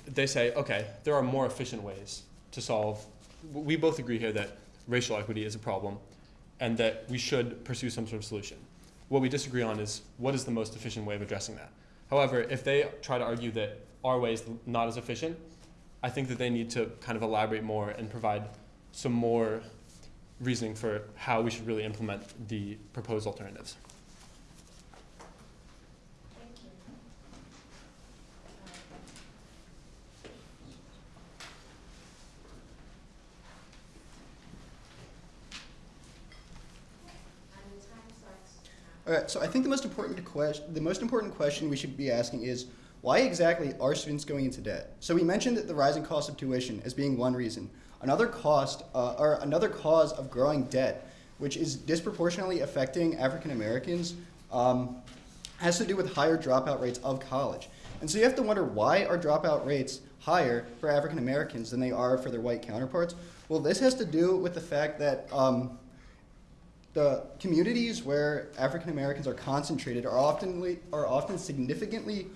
they say, okay, there are more efficient ways to solve. We both agree here that racial equity is a problem and that we should pursue some sort of solution. What we disagree on is what is the most efficient way of addressing that. However, if they try to argue that our way is not as efficient, I think that they need to kind of elaborate more and provide some more reasoning for how we should really implement the proposed alternatives. All right, so I think the most important question, the most important question we should be asking is, why exactly are students going into debt? So we mentioned that the rising cost of tuition as being one reason. Another cost, uh, or another cause of growing debt, which is disproportionately affecting African Americans, um, has to do with higher dropout rates of college. And so you have to wonder why are dropout rates higher for African Americans than they are for their white counterparts? Well, this has to do with the fact that um, the communities where African Americans are concentrated are often, are often significantly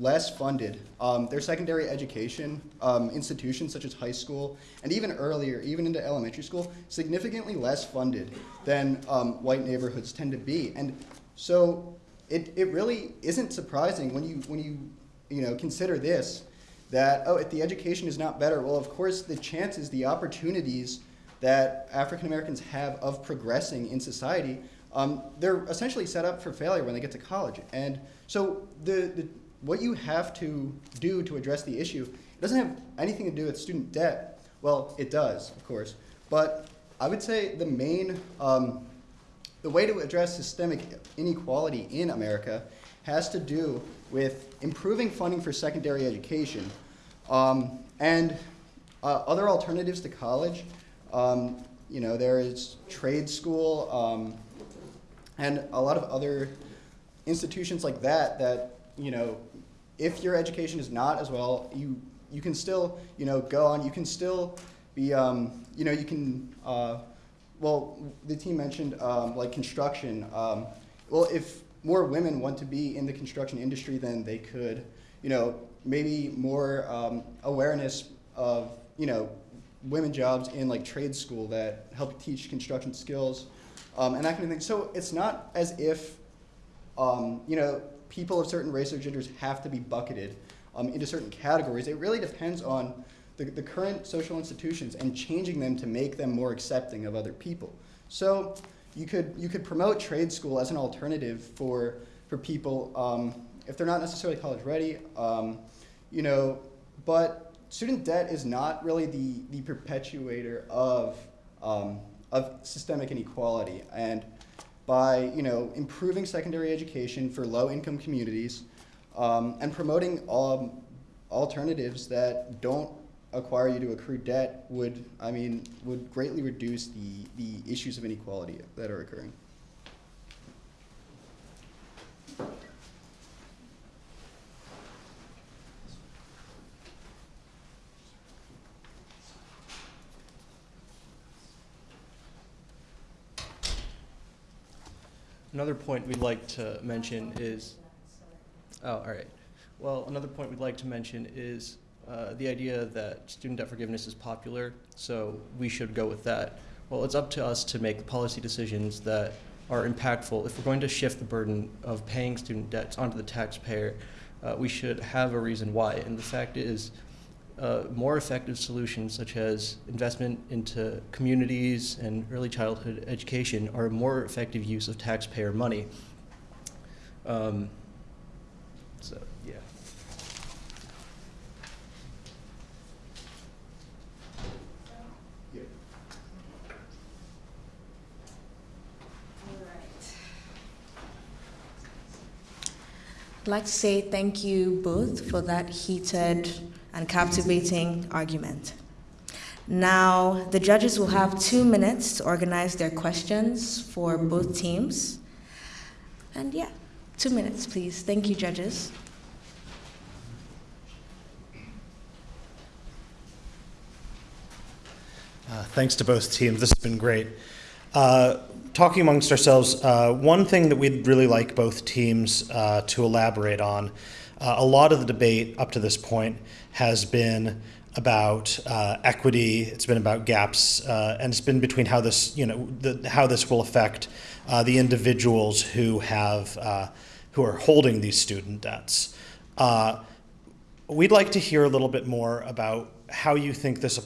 less funded. Um, their secondary education um, institutions, such as high school, and even earlier, even into elementary school, significantly less funded than um, white neighborhoods tend to be. And so it, it really isn't surprising when you, when you, you know, consider this, that, oh, if the education is not better, well, of course, the chances, the opportunities that African Americans have of progressing in society, um, they're essentially set up for failure when they get to college. And so the, the, what you have to do to address the issue it doesn't have anything to do with student debt. Well, it does, of course. But I would say the main, um, the way to address systemic inequality in America has to do with improving funding for secondary education um, and uh, other alternatives to college um, you know, there is trade school um, and a lot of other institutions like that that, you know, if your education is not as well, you, you can still, you know, go on, you can still be, um, you know, you can, uh, well, the team mentioned um, like construction. Um, well, if more women want to be in the construction industry, then they could, you know, maybe more um, awareness of, you know, women jobs in like trade school that help teach construction skills um, and that kind of thing. So it's not as if, um, you know, people of certain race or genders have to be bucketed um, into certain categories. It really depends on the, the current social institutions and changing them to make them more accepting of other people. So you could, you could promote trade school as an alternative for, for people um, if they're not necessarily college ready, um, you know, but student debt is not really the, the perpetuator of, um, of systemic inequality. And by you know, improving secondary education for low-income communities um, and promoting um, alternatives that don't acquire you to accrue debt would, I mean, would greatly reduce the, the issues of inequality that are occurring. Another point we'd like to mention is, oh, all right. Well, another point we'd like to mention is uh, the idea that student debt forgiveness is popular, so we should go with that. Well, it's up to us to make policy decisions that are impactful. If we're going to shift the burden of paying student debts onto the taxpayer, uh, we should have a reason why. And the fact is, uh, more effective solutions such as investment into communities and early childhood education are a more effective use of taxpayer money. Um, so, yeah. I'd like to say thank you both for that heated and captivating argument. Now, the judges will have two minutes to organize their questions for both teams. And yeah, two minutes, please. Thank you, judges. Uh, thanks to both teams. This has been great. Uh, talking amongst ourselves, uh, one thing that we'd really like both teams uh, to elaborate on, uh, a lot of the debate up to this point has been about uh, equity. It's been about gaps, and it's been between how this, you know, the, how this will affect the individuals who have, who are holding these student debts. we'd like to hear a little bit more about how you think this,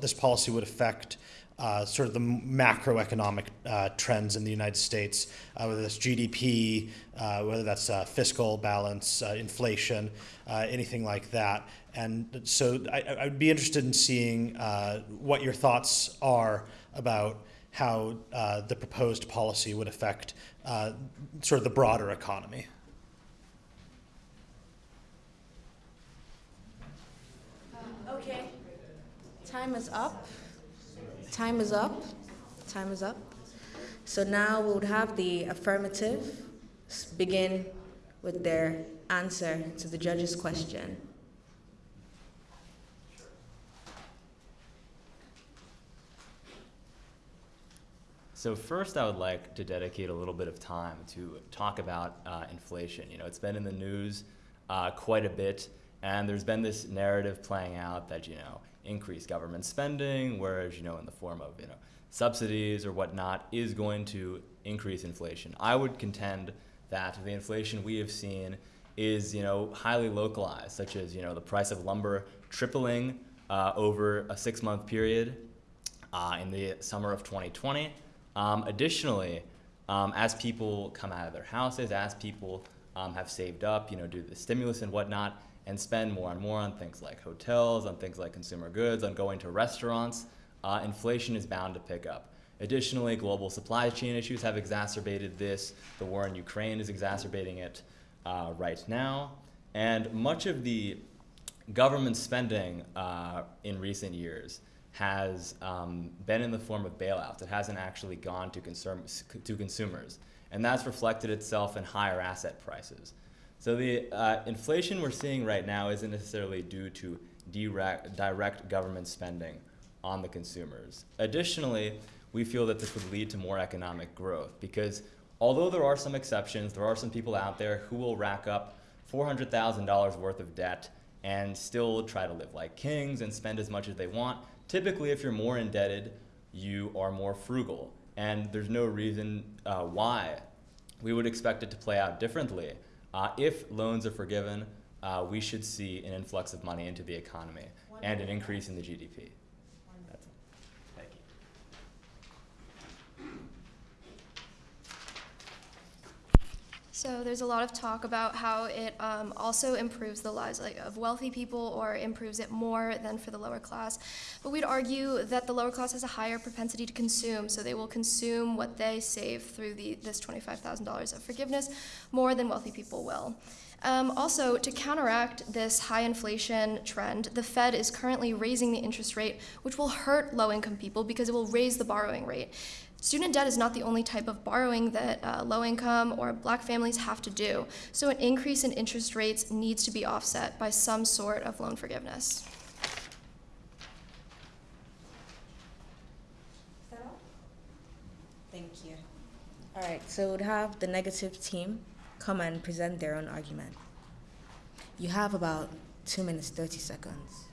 this policy would affect uh, sort of the macroeconomic uh, trends in the United States, uh, whether that's GDP, uh, whether that's uh, fiscal balance, uh, inflation, anything like that. And so I, would be interested in seeing what your thoughts are about how the proposed policy would affect sort of the broader economy. Okay. Time is up. Time is up. Time is up. So now we would have the affirmative begin with their answer to the judge's question. So first, I would like to dedicate a little bit of time to talk about uh, inflation. You know, it's been in the news uh, quite a bit, and there's been this narrative playing out that you know increase government spending, whereas, you know, in the form of, you know, subsidies or whatnot, is going to increase inflation. I would contend that the inflation we have seen is, you know, highly localized, such as, you know, the price of lumber tripling uh, over a six-month period uh, in the summer of 2020. Um, additionally, um, as people come out of their houses, as people um, have saved up, you know, due to the stimulus and whatnot, and spend more and more on things like hotels, on things like consumer goods, on going to restaurants, uh, inflation is bound to pick up. Additionally, global supply chain issues have exacerbated this. The war in Ukraine is exacerbating it uh, right now. And much of the government spending uh, in recent years has um, been in the form of bailouts. It hasn't actually gone to, consum- to consumers. And that's reflected itself in higher asset prices. So the uh, inflation we're seeing right now isn't necessarily due to direct, direct government spending on the consumers. Additionally, we feel that this would lead to more economic growth because although there are some exceptions, there are some people out there who will rack up $400,000 worth of debt and still try to live like kings and spend as much as they want. Typically, if you're more indebted, you are more frugal. And there's no reason uh, why we would expect it to play out differently. Uh, if loans are forgiven, uh, we should see an influx of money into the economy and an increase in the GDP. That's it. Thank you. So there's a lot of talk about how it um, also improves the lives like, of wealthy people or improves it more than for the lower class. But we'd argue that the lower class has a higher propensity to consume, so they will consume what they save through the, this $25,000 of forgiveness more than wealthy people will. Um, also, to counteract this high inflation trend, the Fed is currently raising the interest rate, which will hurt low income people because it will raise the borrowing rate. Student debt is not the only type of borrowing that uh, low income or black families have to do, so an increase in interest rates needs to be offset by some sort of loan forgiveness. Thank you. All right, so we'd have the negative team come and present their own argument. You have about two minutes, 30 seconds.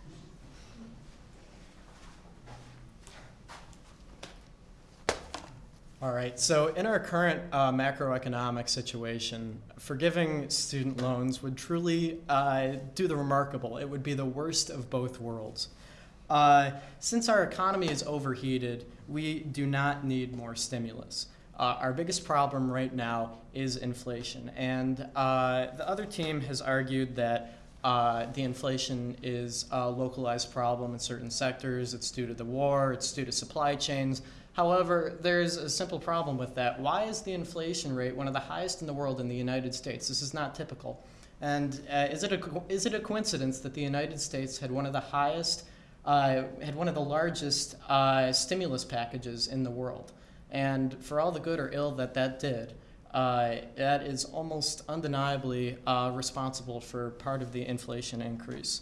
All right, so in our current uh, macroeconomic situation, forgiving student loans would truly uh, do the remarkable. It would be the worst of both worlds. Uh, since our economy is overheated, we do not need more stimulus. Uh, our biggest problem right now is inflation. And uh, the other team has argued that uh, the inflation is a localized problem in certain sectors. It's due to the war, it's due to supply chains. However, there's a simple problem with that. Why is the inflation rate one of the highest in the world in the United States? This is not typical. And uh, is, it a, is it a coincidence that the United States had one of the highest, uh, had one of the largest uh, stimulus packages in the world? And for all the good or ill that that did, uh, that is almost undeniably uh, responsible for part of the inflation increase.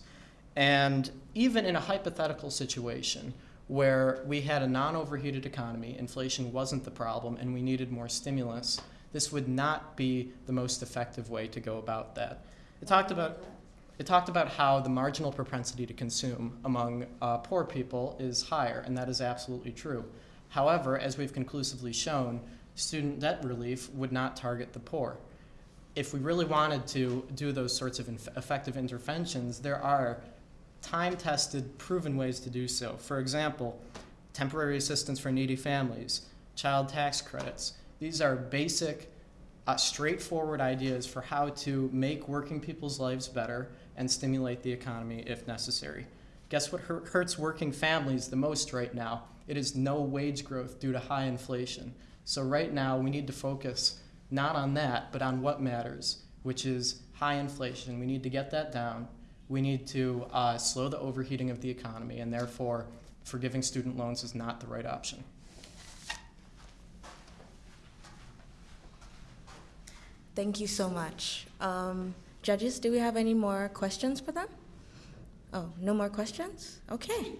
And even in a hypothetical situation where we had a non overheated economy, inflation wasn't the problem, and we needed more stimulus, this would not be the most effective way to go about that. It talked about it talked about how the marginal propensity to consume among uh, poor people is higher, and that is absolutely true. However, as we've conclusively shown, student debt relief would not target the poor. If we really wanted to do those sorts of effective interventions, there are time tested, proven ways to do so. For example, temporary assistance for needy families, child tax credits. These are basic, uh, straightforward ideas for how to make working people's lives better and stimulate the economy if necessary. Guess what hurts working families the most right now? It is no wage growth due to high inflation. So, right now, we need to focus not on that, but on what matters, which is high inflation. We need to get that down. We need to uh, slow the overheating of the economy, and therefore, forgiving student loans is not the right option. Thank you so much. Um, judges, do we have any more questions for them? Oh, no more questions? Okay.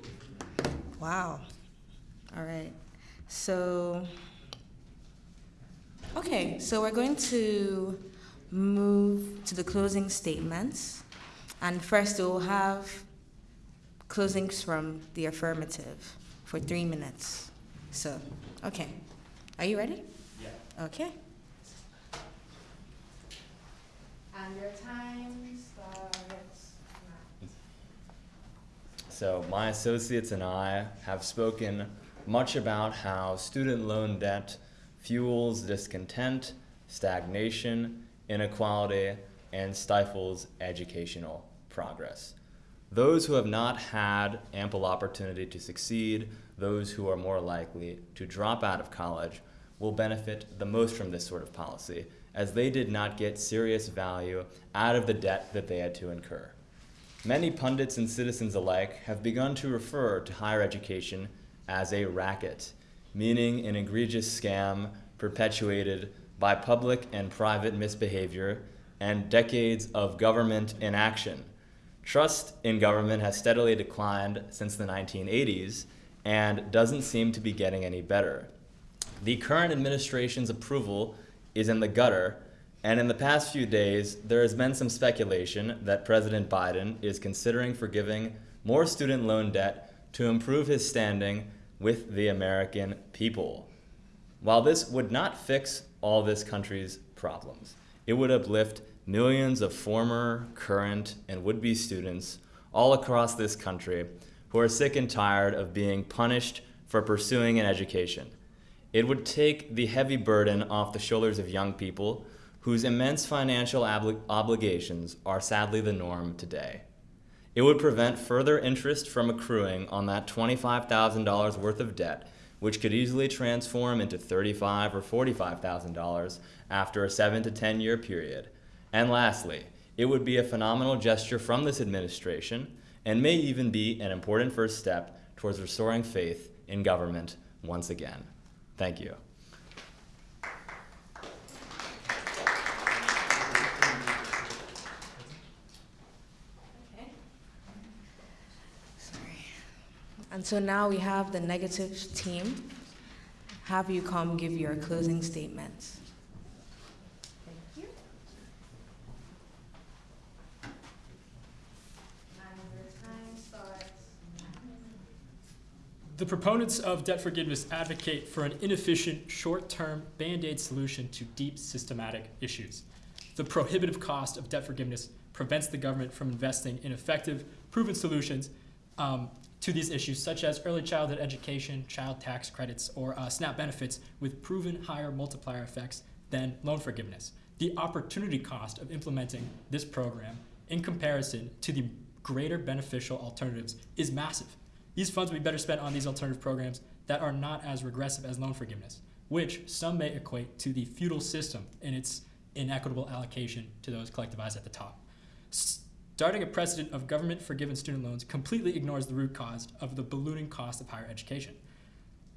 Wow. All right. So, okay, so we're going to move to the closing statements. And first, we'll have closings from the affirmative for three minutes. So, okay. Are you ready? Yeah. Okay. And your time starts now. So, my associates and I have spoken much about how student loan debt fuels discontent, stagnation, inequality, and stifles educational progress. Those who have not had ample opportunity to succeed, those who are more likely to drop out of college, will benefit the most from this sort of policy, as they did not get serious value out of the debt that they had to incur. many pundits and citizens alike have begun to refer to higher education as a racket, meaning an egregious scam perpetuated by public and private misbehavior and decades of government inaction. Trust in government has steadily declined since the 1980s and doesn't seem to be getting any better. The current administration's approval is in the gutter, and in the past few days, there has been some speculation that President Biden is considering forgiving more student loan debt to improve his standing with the American people. While this would not fix all this country's problems, it would uplift millions of former, current, and would-be students all across this country who are sick and tired of being punished for pursuing an education. It would take the heavy burden off the shoulders of young people whose immense financial obli obligations are sadly the norm today. It would prevent further interest from accruing on that $25,000 worth of debt, which could easily transform into $35,000 or $45,000 after a 7 to 10 year period. And lastly, it would be a phenomenal gesture from this administration and may even be an important first step towards restoring faith in government once again. Thank you. And so now we have the negative team. Have you come give your closing statements. Thank you. The proponents of debt forgiveness advocate for an inefficient, short-term Band-Aid solution to deep systematic issues. The prohibitive cost of debt forgiveness prevents the government from investing in effective, proven solutions um, to these issues, such as early childhood education, child tax credits, or uh, SNAP benefits with proven higher multiplier effects than loan forgiveness. The opportunity cost of implementing this program in comparison to the greater beneficial alternatives is massive. These funds would be better spent on these alternative programs that are not as regressive as loan forgiveness, which some may equate to the feudal system in its inequitable allocation to those collectivized at the top. Starting a precedent of government forgiven student loans completely ignores the root cause of the ballooning cost of higher education.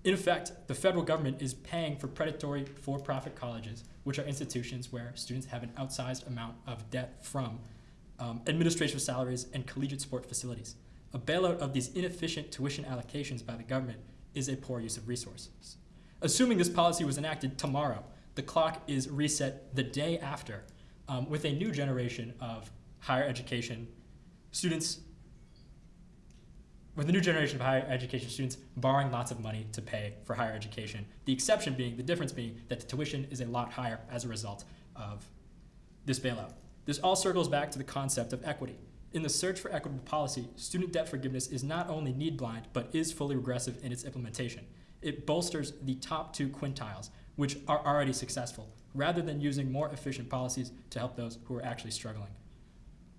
In effect, the federal government is paying for predatory for profit colleges, which are institutions where students have an outsized amount of debt from um, administrative salaries and collegiate sport facilities. A bailout of these inefficient tuition allocations by the government is a poor use of resources. Assuming this policy was enacted tomorrow, the clock is reset the day after um, with a new generation of higher education students, with a new generation of higher education students borrowing lots of money to pay for higher education. The exception being, the difference being that the tuition is a lot higher as a result of this bailout. This all circles back to the concept of equity. In the search for equitable policy, student debt forgiveness is not only need blind, but is fully regressive in its implementation. It bolsters the top two quintiles, which are already successful, rather than using more efficient policies to help those who are actually struggling.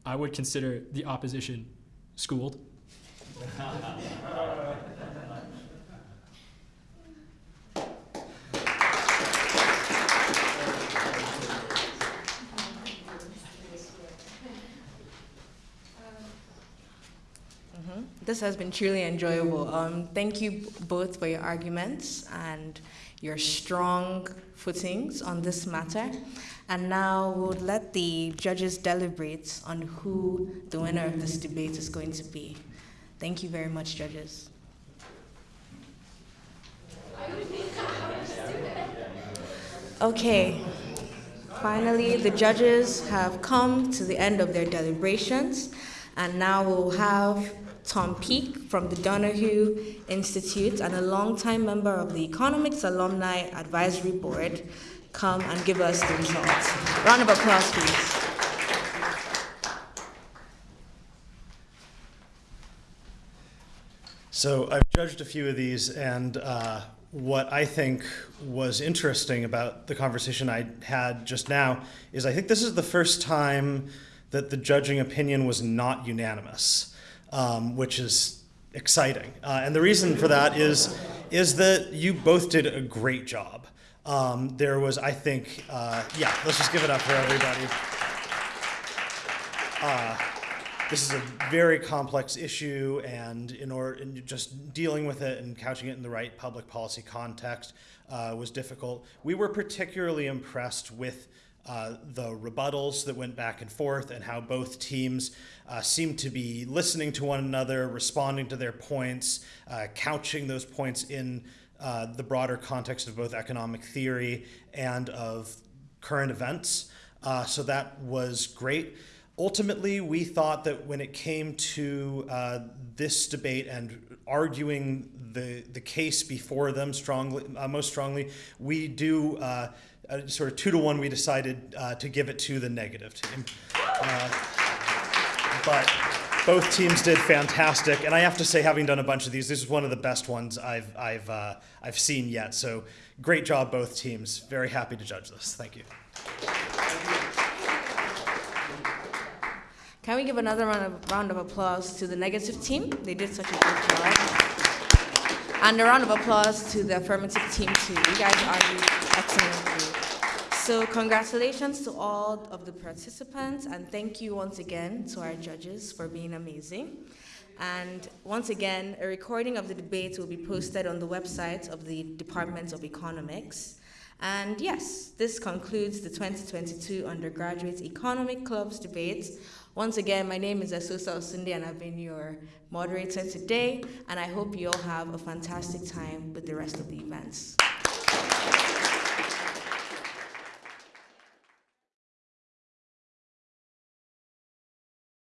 I would consider the opposition schooled. Mhm. This has been truly enjoyable. Um, thank you both for your arguments and your strong footings on this matter. And now we'll let the judges deliberate on who the winner of this debate is going to be. Thank you very much, judges. Okay, finally, the judges have come to the end of their deliberations, and now we'll have Tom Peake from the Donahue Institute and a longtime member of the Economics Alumni Advisory Board come and give us the results. Round of applause, please. So I've judged a few of these, and uh, what I think was interesting about the conversation I had just now is I think this is the first time that the judging opinion was not unanimous, um, which is exciting. Uh, and the reason for that is, is that you both did a great job. Um, there was, I think, uh, yeah, let's just give it up for everybody. Uh, this is a very complex issue, and in order, just dealing with it and couching it in the right public policy context uh, was difficult. We were particularly impressed with uh, the rebuttals that went back and forth and how both teams uh, seemed to be listening to one another, responding to their points, uh, couching those points in uh, the broader context of both economic theory and of current events. Uh, so that was great. Ultimately, we thought that when it came to uh, this debate and arguing the, the case before them strongly, uh, most strongly, we do uh, uh, sort of two to one, we decided to give it to the negative team. But both teams did fantastic, and I have to say, having done a bunch of these, this is one of the best ones I've I've uh, I've seen yet. So great job, both teams. Very happy to judge this. Thank you. Can we give another round of, round of applause to the negative team? They did such a good job. And a round of applause to the affirmative team too. You guys argued excellently. So congratulations to all of the participants and thank you once again to our judges for being amazing. And once again, a recording of the debate will be posted on the website of the Department of Economics. And yes, this concludes the 2022 Undergraduate Economic Clubs debate. Once again, my name is Asosa Osunde and I've been your moderator today, and I hope you all have a fantastic time with the rest of the events.